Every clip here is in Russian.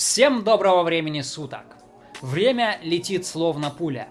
Всем доброго времени суток. Время летит словно пуля.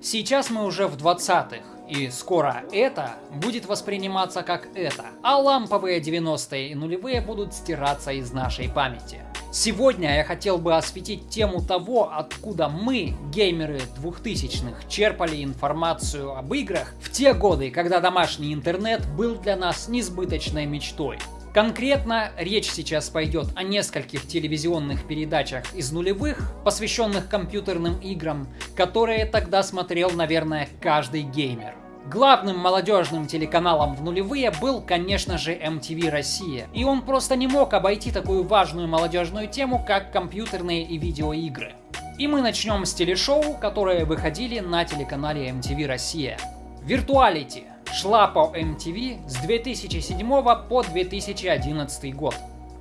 Сейчас мы уже в 20-х, и скоро это будет восприниматься как это, а ламповые 90-е и нулевые будут стираться из нашей памяти. Сегодня я хотел бы осветить тему того, откуда мы, геймеры 2000-х, черпали информацию об играх в те годы, когда домашний интернет был для нас несбыточной мечтой. Конкретно речь сейчас пойдет о нескольких телевизионных передачах из нулевых, посвященных компьютерным играм, которые тогда смотрел, наверное, каждый геймер. Главным молодежным телеканалом в нулевые был, конечно же, MTV Россия. И он просто не мог обойти такую важную молодежную тему, как компьютерные и видеоигры. И мы начнем с телешоу, которые выходили на телеканале MTV Россия. Virtuality шла по MTV с 2007 по 2011 год.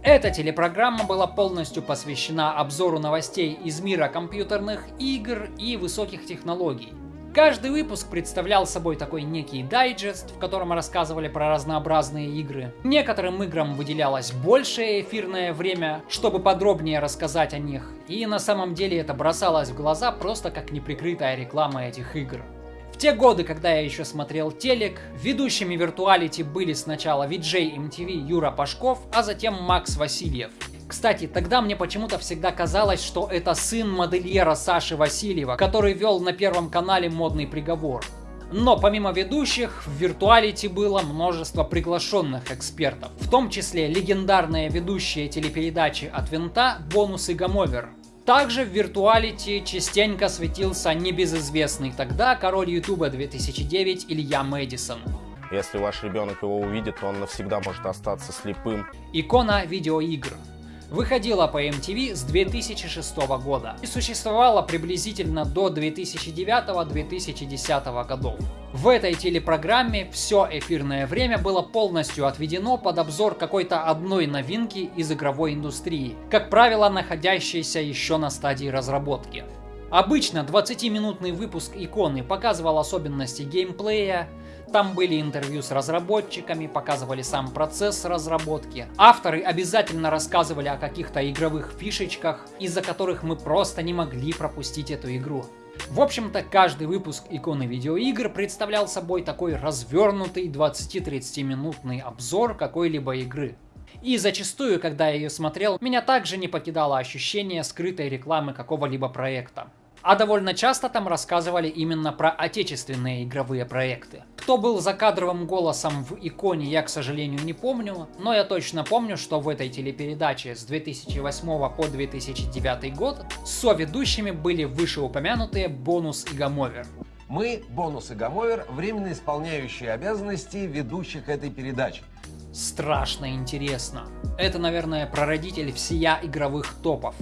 Эта телепрограмма была полностью посвящена обзору новостей из мира компьютерных игр и высоких технологий. Каждый выпуск представлял собой такой некий дайджест, в котором рассказывали про разнообразные игры. Некоторым играм выделялось большее эфирное время, чтобы подробнее рассказать о них, и на самом деле это бросалось в глаза просто как неприкрытая реклама этих игр. Те годы, когда я еще смотрел телек, ведущими виртуалити были сначала VJ MTV Юра Пашков, а затем Макс Васильев. Кстати, тогда мне почему-то всегда казалось, что это сын модельера Саши Васильева, который вел на первом канале модный приговор. Но помимо ведущих, в виртуалити было множество приглашенных экспертов, в том числе легендарные ведущие телепередачи от Винта Бонус и Гамовер, также в виртуалити частенько светился небезызвестный тогда король ютуба 2009 Илья Мэдисон. Если ваш ребенок его увидит, то он навсегда может остаться слепым. Икона видеоигр выходила по MTV с 2006 года и существовала приблизительно до 2009-2010 годов. В этой телепрограмме все эфирное время было полностью отведено под обзор какой-то одной новинки из игровой индустрии, как правило находящейся еще на стадии разработки. Обычно 20-минутный выпуск иконы показывал особенности геймплея, там были интервью с разработчиками, показывали сам процесс разработки. Авторы обязательно рассказывали о каких-то игровых фишечках, из-за которых мы просто не могли пропустить эту игру. В общем-то, каждый выпуск иконы видеоигр представлял собой такой развернутый 20-30 минутный обзор какой-либо игры. И зачастую, когда я ее смотрел, меня также не покидало ощущение скрытой рекламы какого-либо проекта. А довольно часто там рассказывали именно про отечественные игровые проекты. Кто был закадровым голосом в иконе, я, к сожалению, не помню, но я точно помню, что в этой телепередаче с 2008 по 2009 год соведущими были вышеупомянутые Бонус и Гамовер. Мы, Бонус и Гамовер, временно исполняющие обязанности ведущих этой передачи. Страшно интересно. Это, наверное, прародитель всея игровых топов.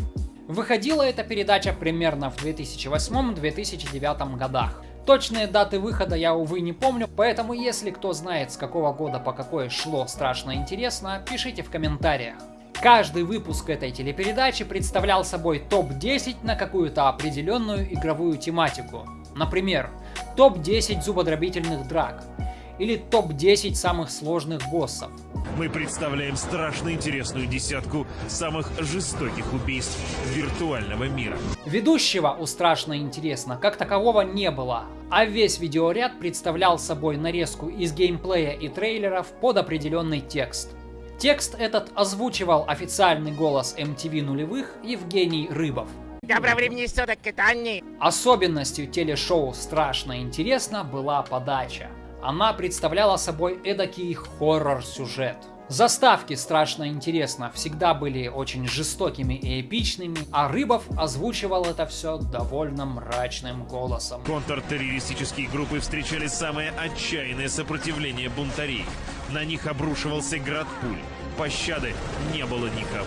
Выходила эта передача примерно в 2008-2009 годах. Точные даты выхода я, увы, не помню, поэтому если кто знает, с какого года по какое шло страшно интересно, пишите в комментариях. Каждый выпуск этой телепередачи представлял собой топ-10 на какую-то определенную игровую тематику. Например, топ-10 зубодробительных драк, или топ-10 самых сложных боссов. Мы представляем страшно интересную десятку самых жестоких убийств виртуального мира. Ведущего у «Страшно интересно» как такового не было, а весь видеоряд представлял собой нарезку из геймплея и трейлеров под определенный текст. Текст этот озвучивал официальный голос MTV нулевых Евгений Рыбов. Доброго времени суток, Китани! Особенностью телешоу «Страшно интересно» была подача. Она представляла собой эдакий хоррор-сюжет. Заставки страшно интересно всегда были очень жестокими и эпичными, а Рыбов озвучивал это все довольно мрачным голосом. Контртеррористические группы встречали самое отчаянное сопротивление бунтарей. На них обрушивался град пуль. Пощады не было никого.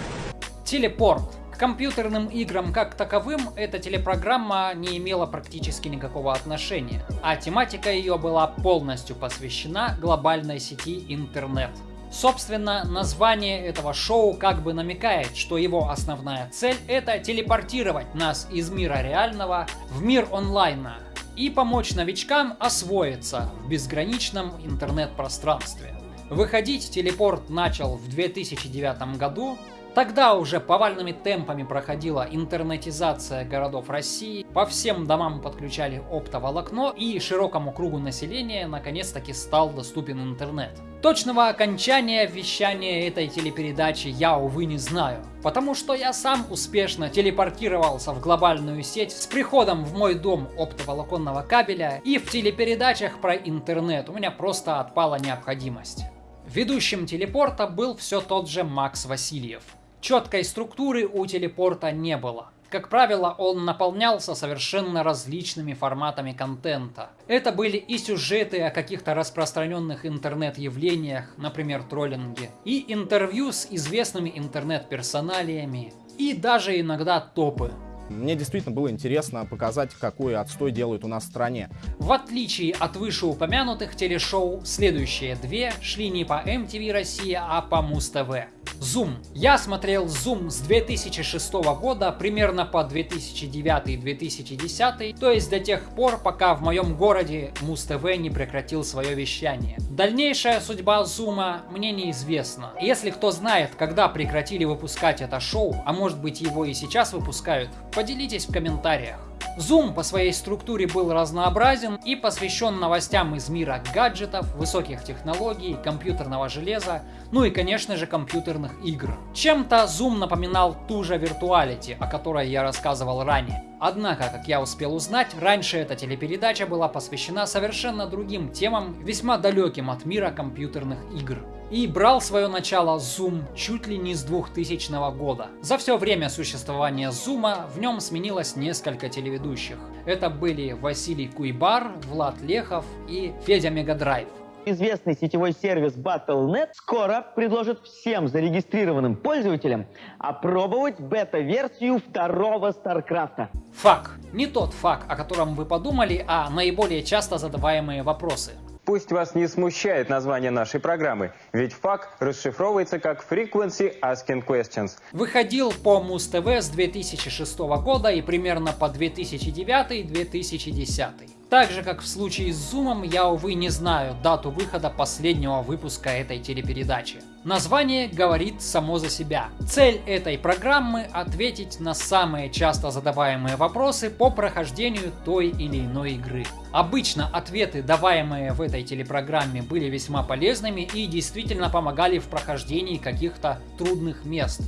Телепорт компьютерным играм как таковым эта телепрограмма не имела практически никакого отношения, а тематика ее была полностью посвящена глобальной сети интернет. Собственно, название этого шоу как бы намекает, что его основная цель это телепортировать нас из мира реального в мир онлайна и помочь новичкам освоиться в безграничном интернет-пространстве. Выходить телепорт начал в 2009 году, Тогда уже повальными темпами проходила интернетизация городов России, по всем домам подключали оптоволокно и широкому кругу населения наконец-таки стал доступен интернет. Точного окончания вещания этой телепередачи я, увы, не знаю, потому что я сам успешно телепортировался в глобальную сеть с приходом в мой дом оптоволоконного кабеля и в телепередачах про интернет у меня просто отпала необходимость. Ведущим телепорта был все тот же Макс Васильев. Четкой структуры у телепорта не было. Как правило, он наполнялся совершенно различными форматами контента. Это были и сюжеты о каких-то распространенных интернет-явлениях, например, троллинге, и интервью с известными интернет-персоналиями, и даже иногда топы. Мне действительно было интересно показать, какой отстой делают у нас в стране. В отличие от вышеупомянутых телешоу, следующие две шли не по MTV Россия, а по Муз-ТВ. Zoom. Я смотрел Zoom с 2006 года примерно по 2009-2010, то есть до тех пор, пока в моем городе Муз-ТВ не прекратил свое вещание. Дальнейшая судьба Zoom мне неизвестна. Если кто знает, когда прекратили выпускать это шоу, а может быть его и сейчас выпускают, поделитесь в комментариях. Zoom по своей структуре был разнообразен и посвящен новостям из мира гаджетов, высоких технологий, компьютерного железа, ну и конечно же компьютерных игр. Чем-то Zoom напоминал ту же Virtuality, о которой я рассказывал ранее. Однако, как я успел узнать, раньше эта телепередача была посвящена совершенно другим темам, весьма далеким от мира компьютерных игр. И брал свое начало Zoom чуть ли не с 2000 года. За все время существования Zoom в нем сменилось несколько телеведущих. Это были Василий Куйбар, Влад Лехов и Федя Мегадрайв. Известный сетевой сервис Battle.net скоро предложит всем зарегистрированным пользователям опробовать бета-версию второго StarCraft. FAQ. Не тот fuck, о котором вы подумали, а наиболее часто задаваемые вопросы. Пусть вас не смущает название нашей программы, ведь FAQ расшифровывается как Frequency Asking Questions. Выходил по Муз-ТВ с 2006 года и примерно по 2009-2010. Так же, как в случае с Зумом, я, увы, не знаю дату выхода последнего выпуска этой телепередачи. Название говорит само за себя. Цель этой программы – ответить на самые часто задаваемые вопросы по прохождению той или иной игры. Обычно ответы, даваемые в этой телепрограмме, были весьма полезными и действительно помогали в прохождении каких-то трудных мест.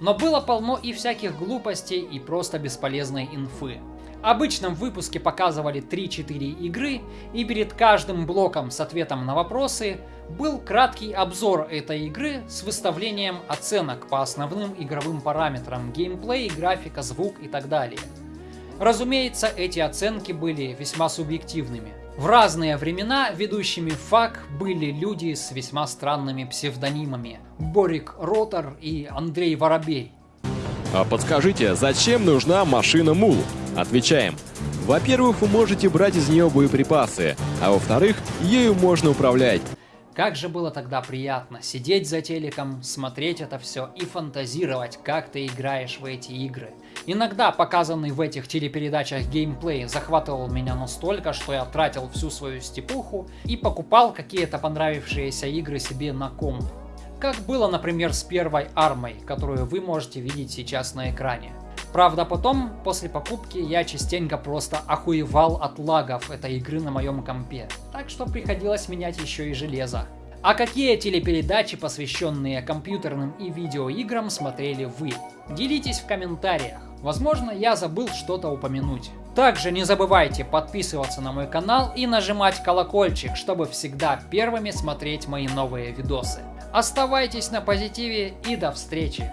Но было полно и всяких глупостей и просто бесполезной инфы. Обычно в выпуске показывали 3-4 игры, и перед каждым блоком с ответом на вопросы был краткий обзор этой игры с выставлением оценок по основным игровым параметрам геймплей, графика, звук и так далее. Разумеется, эти оценки были весьма субъективными. В разные времена ведущими ФАК были люди с весьма странными псевдонимами. Борик Ротор и Андрей Воробей. А подскажите, зачем нужна машина Мул? Отвечаем. Во-первых, вы можете брать из нее боеприпасы, а во-вторых, ею можно управлять. Как же было тогда приятно сидеть за телеком, смотреть это все и фантазировать, как ты играешь в эти игры. Иногда показанный в этих телепередачах геймплей захватывал меня настолько, что я тратил всю свою степуху и покупал какие-то понравившиеся игры себе на комп. Как было, например, с первой армой, которую вы можете видеть сейчас на экране. Правда, потом, после покупки, я частенько просто охуевал от лагов этой игры на моем компе. Так что приходилось менять еще и железо. А какие телепередачи, посвященные компьютерным и видеоиграм, смотрели вы? Делитесь в комментариях. Возможно, я забыл что-то упомянуть. Также не забывайте подписываться на мой канал и нажимать колокольчик, чтобы всегда первыми смотреть мои новые видосы. Оставайтесь на позитиве и до встречи!